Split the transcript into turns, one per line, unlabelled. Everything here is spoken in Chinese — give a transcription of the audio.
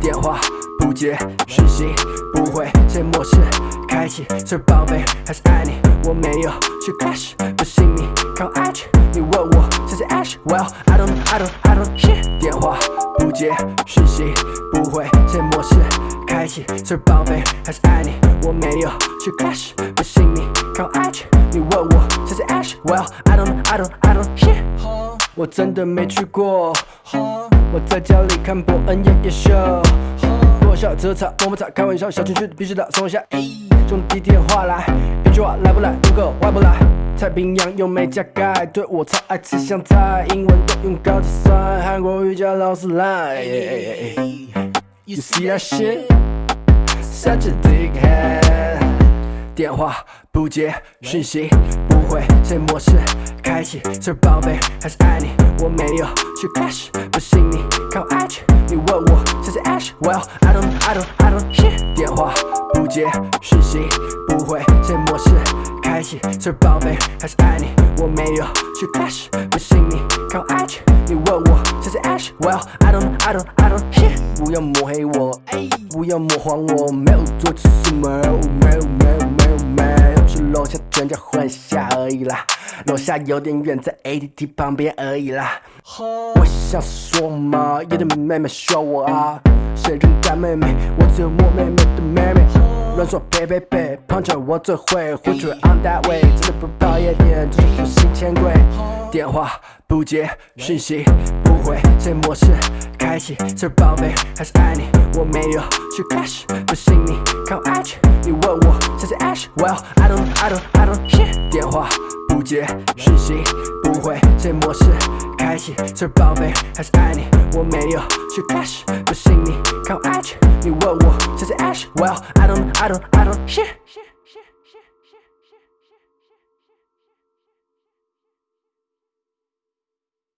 电话不接，讯息不回，谁模式开启？是宝贝还是爱你？我没有去 crash，不信你看我 IG，你问我谁是 Ash？Well I don't I don't I don't shit。电话不接，讯息不回，谁模式开启？是宝贝还是爱你？我没有去 crash，不信你看我 IG，你问我谁是 Ash？Well I don't I don't I don't shit。我真的没去过。我在家里看伯恩夜夜秀，落下车擦摸摸擦，开玩笑，小情绪必须打松下。兄弟电话来，一句话来不来？如果来不来？太平洋又没加盖，对我超爱吃香菜，英文都用高级算，韩国瑜伽老师来。You see that shit? Such a dickhead. 电话不接，讯息不回，谁模式开启？是宝贝还是爱你？我没有去 crash，不信你看我 IG，你问我谁是 Ash？Well I don't I don't I don't shit。电话不接，讯息不回，谁模式开启？是宝贝还是爱你？我没有去 crash，不信你看我 IG，你问我谁是 Ash？Well I don't I don't I don't shit。不要抹黑我，不要模仿我，没有做错什么，没有没有没有没有，去楼下转角换下而已啦，楼下有点远，在 ATT 旁边而已啦。我想说嘛，有的妹妹需要我啊，谁人干妹妹？我只有我妹妹的妹妹。乱说别别别，碰着我最会，回去 on that way，真的不跑夜店，这是新钱柜。电话不接，讯息不回，谁模式开启？是宝贝还是爱你？我没有去 cash，不信你看我 IG，你问我谁是 Ash？Well I don't I don't I don't shit。电话不接，讯息不回，谁模式开启？是宝贝还是爱你？我没有去 cash，不信你看我 IG，你问我谁是 Ash？Well I don't I don't shit。